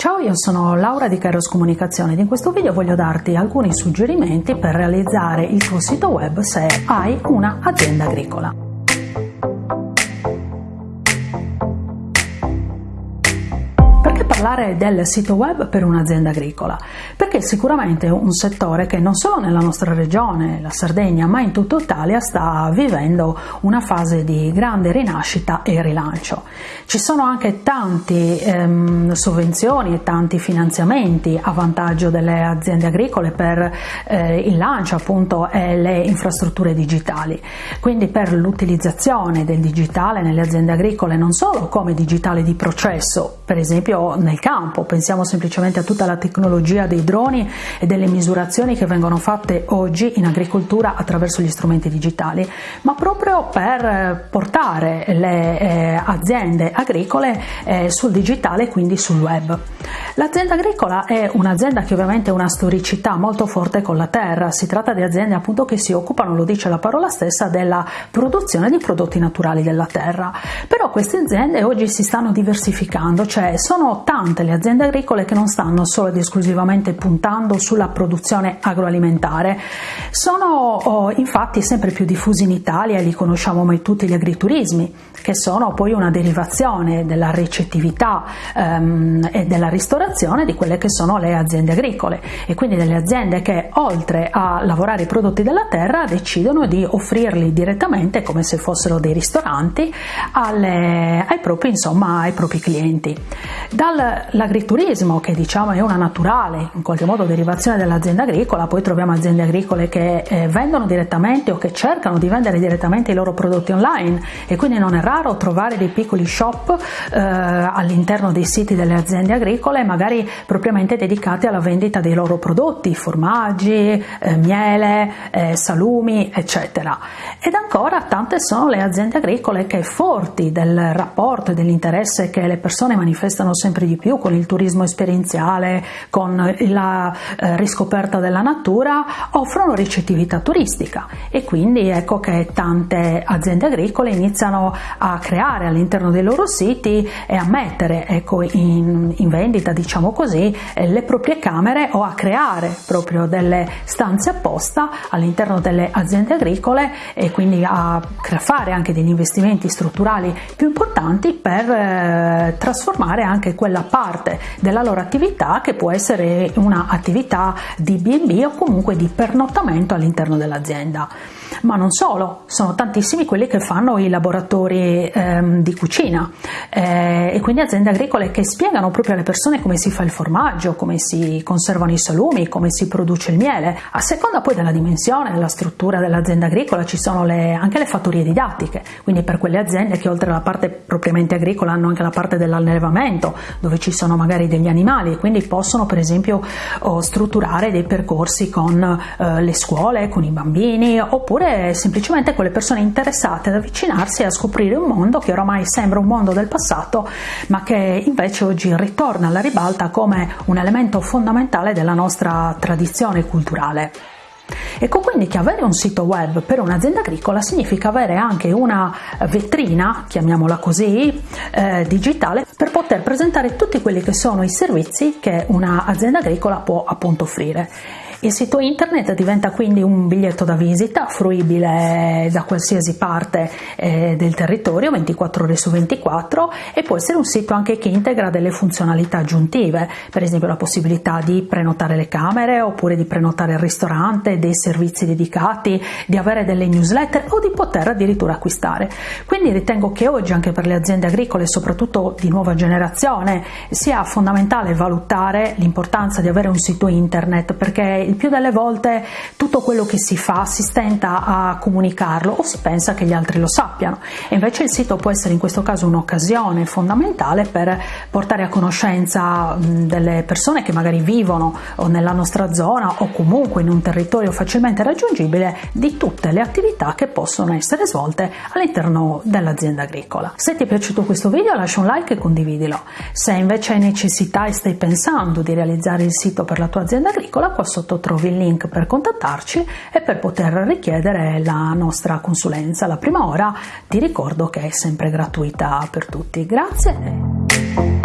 Ciao, io sono Laura di Kairos Comunicazione ed in questo video voglio darti alcuni suggerimenti per realizzare il tuo sito web se hai un'azienda agricola. Parlare del sito web per un'azienda agricola, perché sicuramente è un settore che non solo nella nostra regione, la Sardegna, ma in tutta Italia sta vivendo una fase di grande rinascita e rilancio. Ci sono anche tante ehm, sovvenzioni e tanti finanziamenti a vantaggio delle aziende agricole per eh, il lancio appunto e le infrastrutture digitali, quindi per l'utilizzazione del digitale nelle aziende agricole non solo come digitale di processo, per esempio nel campo, pensiamo semplicemente a tutta la tecnologia dei droni e delle misurazioni che vengono fatte oggi in agricoltura attraverso gli strumenti digitali, ma proprio per portare le eh, aziende agricole eh, sul digitale quindi sul web. L'azienda agricola è un'azienda che ovviamente ha una storicità molto forte con la terra, si tratta di aziende appunto che si occupano, lo dice la parola stessa, della produzione di prodotti naturali della terra. Però queste aziende oggi si stanno diversificando, cioè sono tante tante le aziende agricole che non stanno solo ed esclusivamente puntando sulla produzione agroalimentare, sono oh, infatti sempre più diffusi in Italia e li conosciamo mai tutti gli agriturismi, che sono poi una derivazione della ricettività ehm, e della ristorazione di quelle che sono le aziende agricole e quindi delle aziende che oltre a lavorare i prodotti della terra decidono di offrirli direttamente come se fossero dei ristoranti alle, ai, propri, insomma, ai propri clienti. Dall'agriturismo che diciamo è una naturale in qualche modo derivazione dell'azienda agricola, poi troviamo aziende agricole che eh, vendono direttamente o che cercano di vendere direttamente i loro prodotti online e quindi non è raro trovare dei piccoli shop eh, all'interno dei siti delle aziende agricole, magari propriamente dedicati alla vendita dei loro prodotti, formaggi, eh, miele, eh, salumi, eccetera. Ed ancora tante sono le aziende agricole che forti del rapporto e dell'interesse che le persone manifestano sempre di più con il turismo esperienziale, con la eh, riscoperta della natura, offrono ricettività turistica. E quindi ecco che tante aziende agricole iniziano a creare all'interno dei loro siti e a mettere ecco, in, in vendita, diciamo così, eh, le proprie camere o a creare proprio delle stanze apposta all'interno delle aziende agricole e quindi a fare anche degli investimenti strutturali più importanti per eh, trasformare anche quella parte della loro attività che può essere un'attività di B&B o comunque di pernottamento all'interno dell'azienda ma non solo, sono tantissimi quelli che fanno i laboratori ehm, di cucina eh, e quindi aziende agricole che spiegano proprio alle persone come si fa il formaggio, come si conservano i salumi, come si produce il miele. A seconda poi della dimensione, della struttura dell'azienda agricola ci sono le, anche le fattorie didattiche, quindi per quelle aziende che oltre alla parte propriamente agricola hanno anche la parte dell'allevamento dove ci sono magari degli animali e quindi possono per esempio oh, strutturare dei percorsi con eh, le scuole, con i bambini oppure semplicemente con le persone interessate ad avvicinarsi e a scoprire un mondo che oramai sembra un mondo del passato, ma che invece oggi ritorna alla ribalta come un elemento fondamentale della nostra tradizione culturale. Ecco quindi che avere un sito web per un'azienda agricola significa avere anche una vetrina, chiamiamola così, eh, digitale per poter presentare tutti quelli che sono i servizi che un'azienda agricola può appunto offrire. Il sito internet diventa quindi un biglietto da visita fruibile da qualsiasi parte eh, del territorio 24 ore su 24 e può essere un sito anche che integra delle funzionalità aggiuntive, per esempio la possibilità di prenotare le camere oppure di prenotare il ristorante, dei servizi dedicati, di avere delle newsletter o di poter addirittura acquistare. Quindi ritengo che oggi anche per le aziende agricole, soprattutto di nuova generazione, sia fondamentale valutare l'importanza di avere un sito internet perché il più delle volte tutto quello che si fa si stenta a comunicarlo o si pensa che gli altri lo sappiano e invece il sito può essere in questo caso un'occasione fondamentale per portare a conoscenza delle persone che magari vivono nella nostra zona o comunque in un territorio facilmente raggiungibile di tutte le attività che possono essere svolte all'interno dell'azienda agricola. Se ti è piaciuto questo video lascia un like e condividilo. Se invece hai necessità e stai pensando di realizzare il sito per la tua azienda agricola, qua sotto trovi il link per contattarci e per poter richiedere la nostra consulenza. La prima ora ti ricordo che è sempre gratuita per tutti. Grazie.